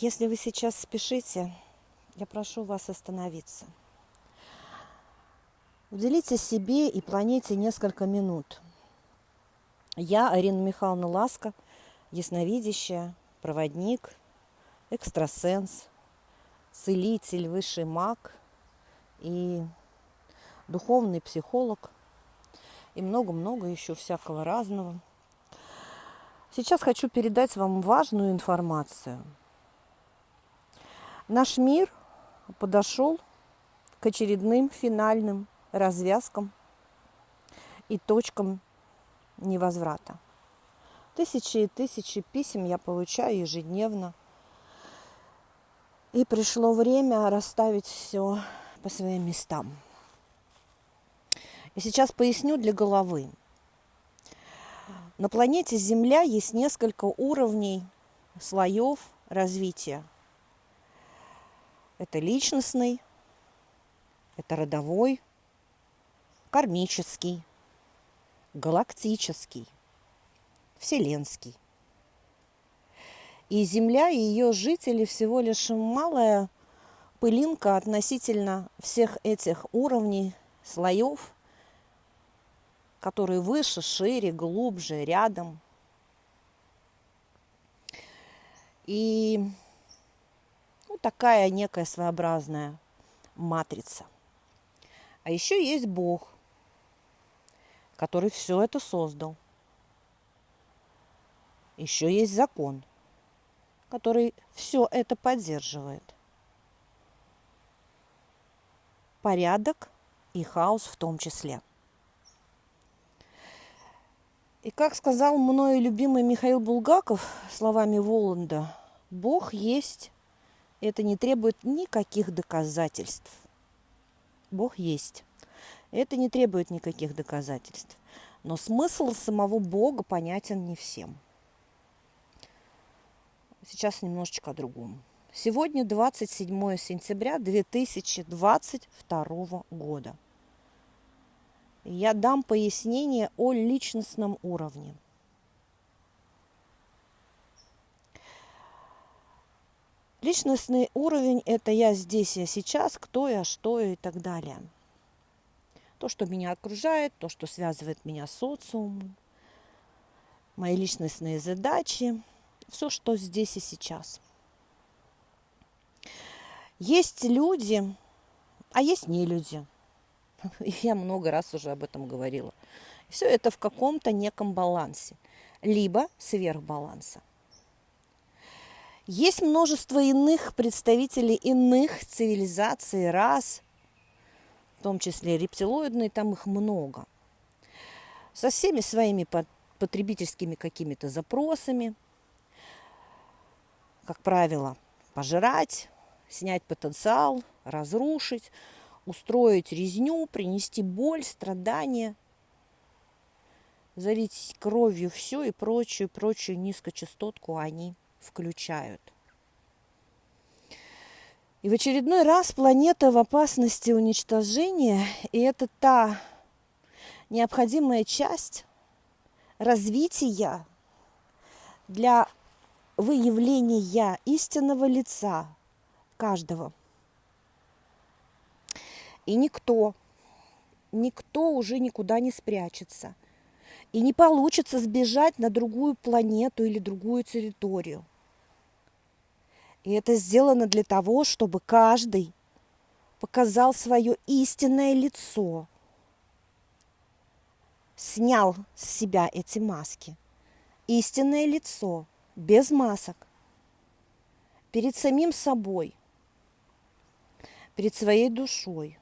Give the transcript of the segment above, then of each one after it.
Если вы сейчас спешите, я прошу вас остановиться. Уделите себе и планете несколько минут. Я, Арина Михайловна Ласка, ясновидящая, проводник, экстрасенс, целитель, высший маг и духовный психолог и много-много еще всякого разного. Сейчас хочу передать вам важную информацию. Наш мир подошел к очередным финальным развязкам и точкам невозврата. Тысячи и тысячи писем я получаю ежедневно. И пришло время расставить все по своим местам. И сейчас поясню для головы. На планете Земля есть несколько уровней, слоев развития. Это личностный, это родовой, кармический, галактический, вселенский. И Земля и ее жители всего лишь малая пылинка относительно всех этих уровней, слоев, которые выше, шире, глубже, рядом. И такая некая своеобразная матрица. А еще есть Бог, который все это создал. Еще есть закон, который все это поддерживает. Порядок и хаос в том числе. И как сказал мною любимый Михаил Булгаков словами Воланда, Бог есть, это не требует никаких доказательств. Бог есть. Это не требует никаких доказательств. Но смысл самого Бога понятен не всем. Сейчас немножечко о другом. Сегодня 27 сентября 2022 года. Я дам пояснение о личностном уровне. Личностный уровень – это я здесь, я сейчас, кто я, что я и так далее – то, что меня окружает, то, что связывает меня с социумом, мои личностные задачи, все, что здесь и сейчас. Есть люди, а есть не люди. Я много раз уже об этом говорила. Все это в каком-то неком балансе, либо сверхбаланса. Есть множество иных представителей иных цивилизаций, рас, том числе рептилоидные, там их много. Со всеми своими потребительскими какими-то запросами. Как правило, пожрать, снять потенциал, разрушить, устроить резню, принести боль, страдания, залить кровью все и прочую, прочую низкочастотку они включают. И в очередной раз планета в опасности уничтожения, и это та необходимая часть развития для выявления истинного лица каждого. И никто, никто уже никуда не спрячется. И не получится сбежать на другую планету или другую территорию – и это сделано для того, чтобы каждый показал свое истинное лицо, снял с себя эти маски. Истинное лицо, без масок, перед самим собой, перед своей душой.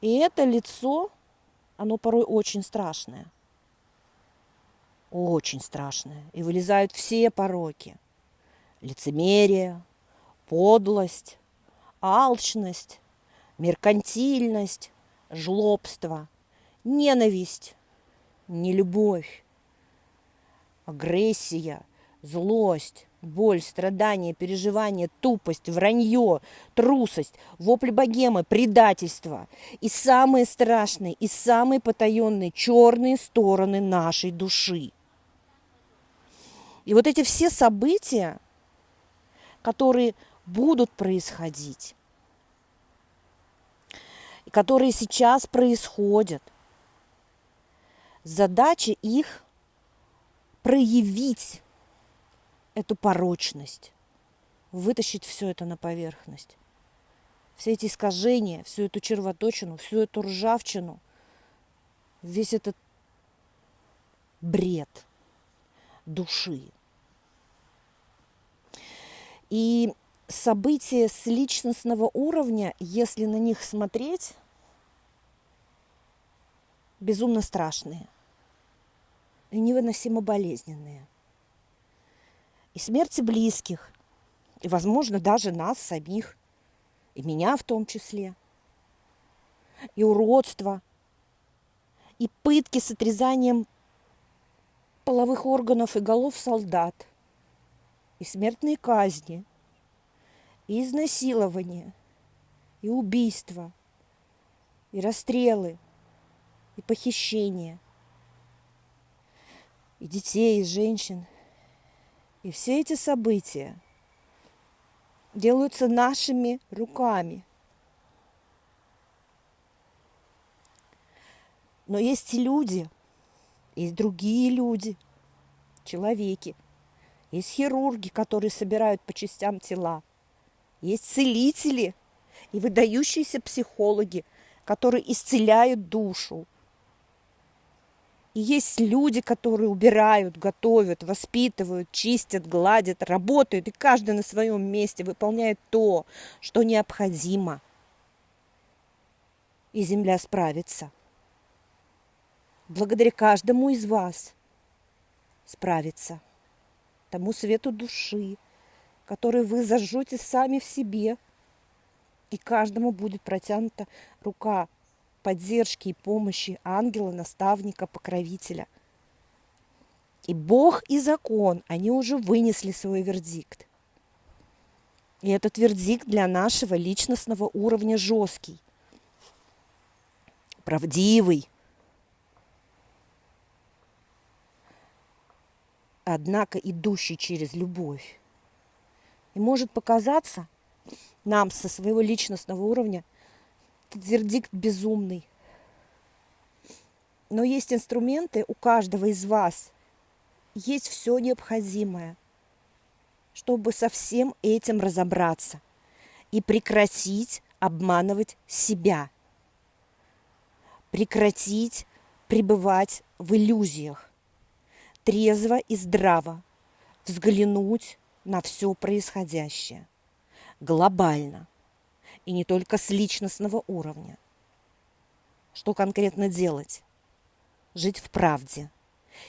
И это лицо, оно порой очень страшное. Очень страшное. И вылезают все пороки лицемерие, подлость, алчность, меркантильность, жлобство, ненависть, нелюбовь, агрессия, злость, боль, страдания, переживания, тупость, вранье, трусость, вопли богемы, предательство и самые страшные и самые потаенные черные стороны нашей души – И вот эти все события, которые будут происходить, которые сейчас происходят, задача их проявить эту порочность, вытащить все это на поверхность. Все эти искажения, всю эту червоточину, всю эту ржавчину, весь этот бред души. И события с личностного уровня, если на них смотреть, безумно страшные и невыносимо болезненные. И смерти близких, и, возможно, даже нас самих, и меня в том числе, и уродство, и пытки с отрезанием половых органов и голов солдат, и смертные казни, и изнасилования, и убийства, и расстрелы, и похищения – и детей, и женщин. И все эти события делаются нашими руками. Но есть люди, есть другие люди, человеки. Есть хирурги, которые собирают по частям тела. Есть целители и выдающиеся психологи, которые исцеляют душу. И есть люди, которые убирают, готовят, воспитывают, чистят, гладят, работают, и каждый на своем месте выполняет то, что необходимо. И земля справится. Благодаря каждому из вас справится. Тому свету души, который вы зажжете сами в себе. И каждому будет протянута рука поддержки и помощи ангела, наставника, покровителя. И Бог и закон, они уже вынесли свой вердикт. И этот вердикт для нашего личностного уровня жесткий, правдивый, однако идущий через любовь. И может показаться нам со своего личностного уровня, этот вердикт безумный. Но есть инструменты у каждого из вас. Есть все необходимое, чтобы со всем этим разобраться и прекратить обманывать себя. Прекратить пребывать в иллюзиях. Трезво и здраво взглянуть на все происходящее. Глобально и не только с личностного уровня. Что конкретно делать? Жить в правде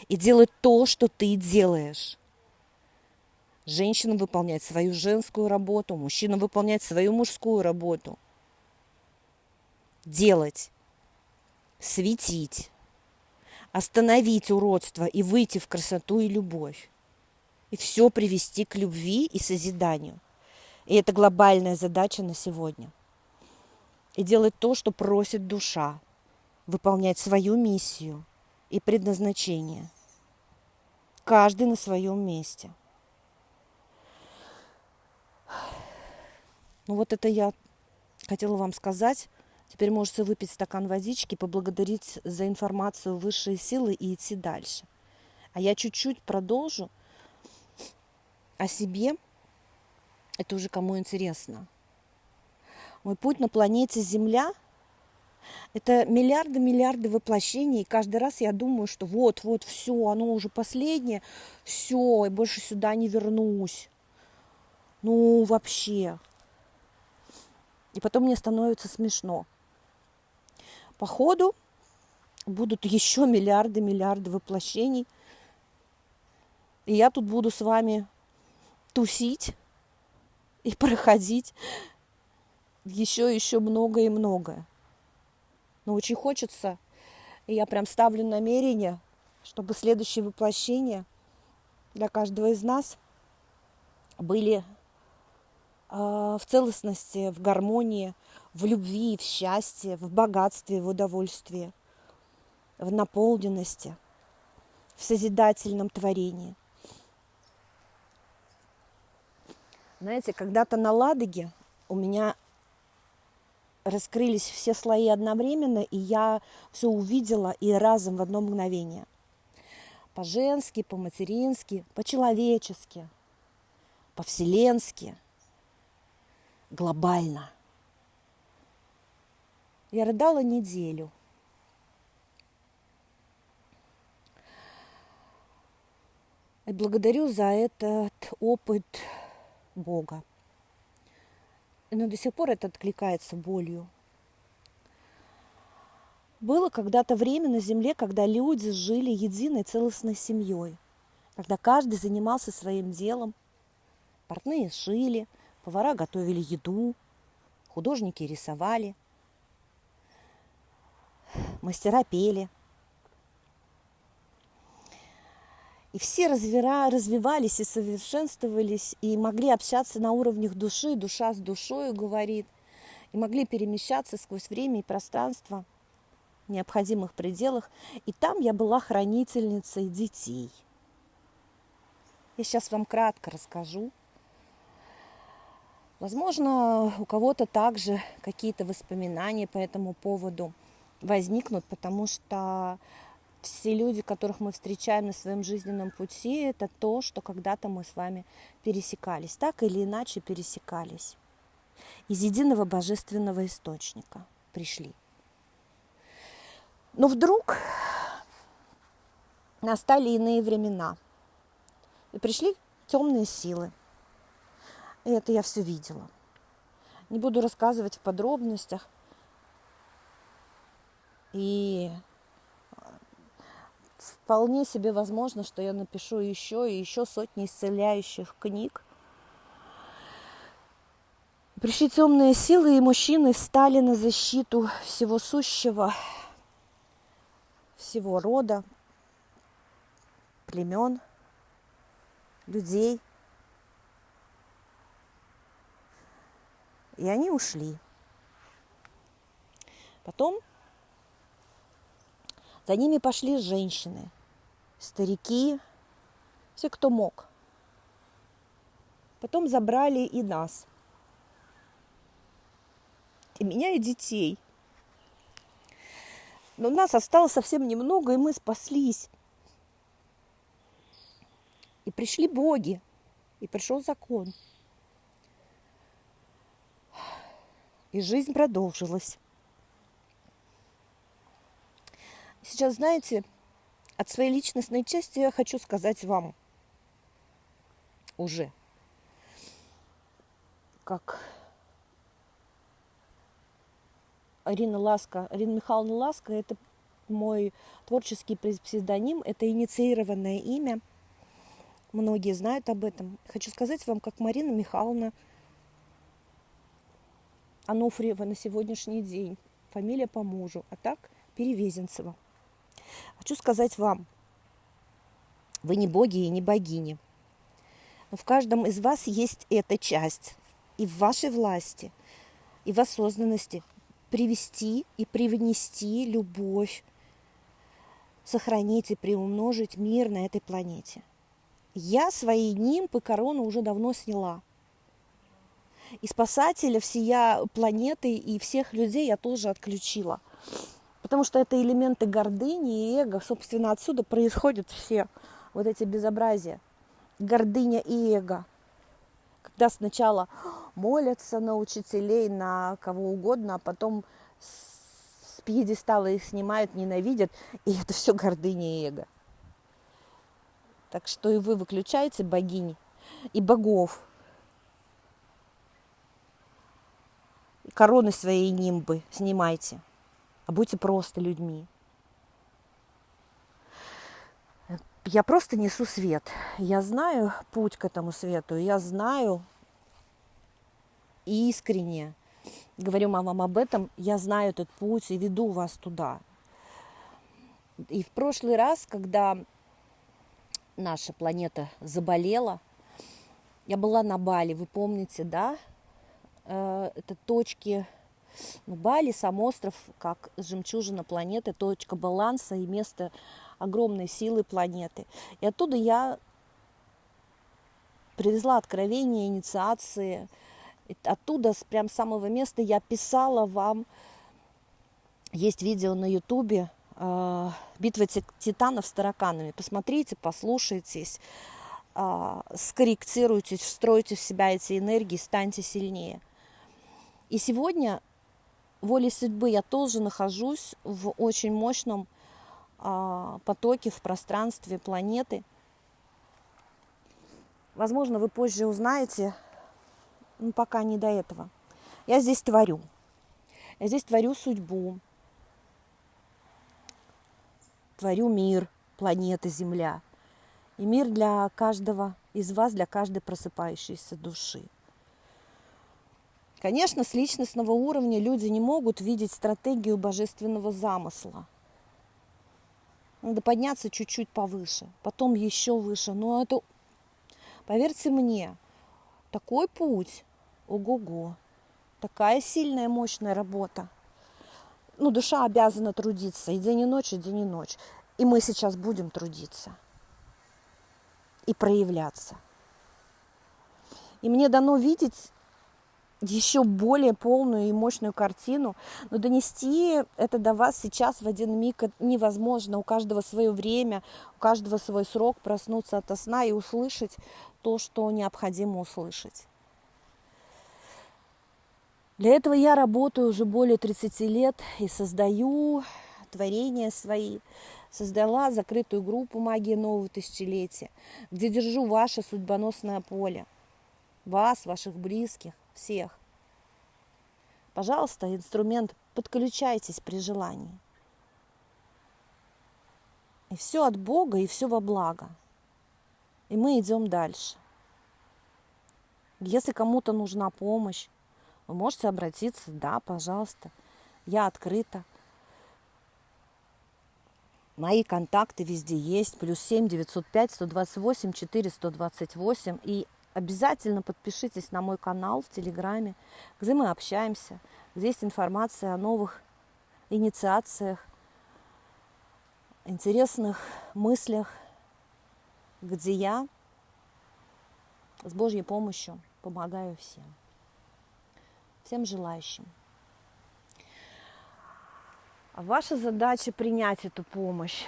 и делать то, что ты делаешь. Женщина выполнять свою женскую работу, мужчина выполнять свою мужскую работу. Делать, светить, остановить уродство и выйти в красоту и любовь. И все привести к любви и созиданию – и это глобальная задача на сегодня. И делать то, что просит душа. Выполнять свою миссию и предназначение. Каждый на своем месте. Ну вот это я хотела вам сказать. Теперь можете выпить стакан водички, поблагодарить за информацию высшие силы и идти дальше. А я чуть-чуть продолжу о себе это уже кому интересно. Мой путь на планете Земля – это миллиарды-миллиарды воплощений. И каждый раз я думаю, что вот-вот, все, оно уже последнее, все, и больше сюда не вернусь. Ну, вообще. И потом мне становится смешно. Походу будут еще миллиарды-миллиарды воплощений. И я тут буду с вами тусить и проходить еще еще много и многое. Но очень хочется, и я прям ставлю намерение, чтобы следующие воплощения для каждого из нас были э, в целостности, в гармонии, в любви, в счастье, в богатстве, в удовольствии, в наполненности, в созидательном творении. Знаете, когда-то на Ладоге у меня раскрылись все слои одновременно, и я все увидела и разом в одно мгновение. По-женски, по-матерински, по-человечески, по-вселенски, глобально. Я рыдала неделю. И благодарю за этот опыт Бога но до сих пор это откликается болью. Было когда-то время на Земле, когда люди жили единой целостной семьей, когда каждый занимался своим делом. Портные шили, повара готовили еду, художники рисовали, мастера пели – И все развира, развивались и совершенствовались, и могли общаться на уровнях души, душа с душой говорит, и могли перемещаться сквозь время и пространство в необходимых пределах. И там я была хранительницей детей. Я сейчас вам кратко расскажу. Возможно, у кого-то также какие-то воспоминания по этому поводу возникнут, потому что все люди, которых мы встречаем на своем жизненном пути, это то, что когда-то мы с вами пересекались, так или иначе пересекались. Из единого божественного источника пришли. Но вдруг настали иные времена. И пришли темные силы. И это я все видела. Не буду рассказывать в подробностях. И вполне себе возможно, что я напишу еще и еще сотни исцеляющих книг. Пришли темные силы, и мужчины стали на защиту всего сущего, всего рода, племен, людей. И они ушли. Потом за ними пошли женщины, старики, все, кто мог. Потом забрали и нас. И меня, и детей. Но нас осталось совсем немного, и мы спаслись. И пришли боги, и пришел закон. И жизнь продолжилась. Сейчас, знаете, от своей личностной части я хочу сказать вам уже, как Арина Ласка, Арина Михайловна Ласка, это мой творческий псевдоним, это инициированное имя. Многие знают об этом. Хочу сказать вам, как Марина Михайловна Ануфриева на сегодняшний день. Фамилия по мужу, а так Перевезенцева. Хочу сказать вам, вы не боги и не богини. Но в каждом из вас есть эта часть. И в вашей власти, и в осознанности привести и привнести любовь, сохранить и приумножить мир на этой планете. Я свои нимбы корону уже давно сняла. И спасателя всея планеты и всех людей я тоже отключила. Потому что это элементы гордыни и эго. Собственно, отсюда происходят все вот эти безобразия. Гордыня и эго. Когда сначала молятся на учителей, на кого угодно, а потом с пьедестала их снимают, ненавидят. И это все гордыня и эго. Так что и вы выключаете богини и богов. Короны своей нимбы снимайте а будьте просто людьми. Я просто несу свет. Я знаю путь к этому свету. Я знаю искренне, говорю вам об этом, я знаю этот путь и веду вас туда. И в прошлый раз, когда наша планета заболела, я была на Бали, вы помните, да? Э, это точки ну, Бали, сам остров, как жемчужина планеты, точка баланса и место огромной силы планеты. И оттуда я привезла откровения, инициации. Оттуда, с прям самого места, я писала вам. Есть видео на Ютубе э, «Битва титанов с тараканами». Посмотрите, послушайтесь, э, скорректируйтесь, встройте в себя эти энергии, станьте сильнее. И сегодня волей судьбы я тоже нахожусь в очень мощном а, потоке, в пространстве планеты. Возможно, вы позже узнаете, но пока не до этого. Я здесь творю. Я здесь творю судьбу, творю мир, планеты, Земля. И мир для каждого из вас, для каждой просыпающейся души. Конечно, с личностного уровня люди не могут видеть стратегию божественного замысла. Надо подняться чуть-чуть повыше, потом еще выше. Но это, поверьте мне, такой путь, ого-го, такая сильная, мощная работа. Ну, душа обязана трудиться и день и ночь, и день и ночь. И мы сейчас будем трудиться и проявляться. И мне дано видеть еще более полную и мощную картину, но донести это до вас сейчас в один миг невозможно. У каждого свое время, у каждого свой срок проснуться от сна и услышать то, что необходимо услышать. Для этого я работаю уже более 30 лет и создаю творения свои. Создала закрытую группу «Магия нового тысячелетия», где держу ваше судьбоносное поле. Вас, ваших близких, всех. Пожалуйста, инструмент подключайтесь при желании. И все от Бога, и все во благо. И мы идем дальше. Если кому-то нужна помощь, вы можете обратиться, да, пожалуйста, я открыта. Мои контакты везде есть, плюс 7 905 128 4 128. И обязательно подпишитесь на мой канал в Телеграме, где мы общаемся, где есть информация о новых инициациях, интересных мыслях, где я с Божьей помощью помогаю всем. Всем желающим. А ваша задача принять эту помощь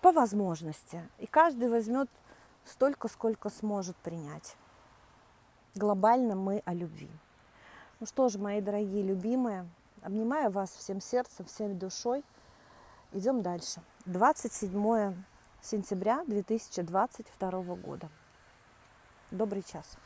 по возможности. И каждый возьмет столько, сколько сможет принять глобально мы о любви. Ну что ж, мои дорогие любимые, обнимаю вас всем сердцем, всем душой. Идем дальше. 27 сентября 2022 года. Добрый час.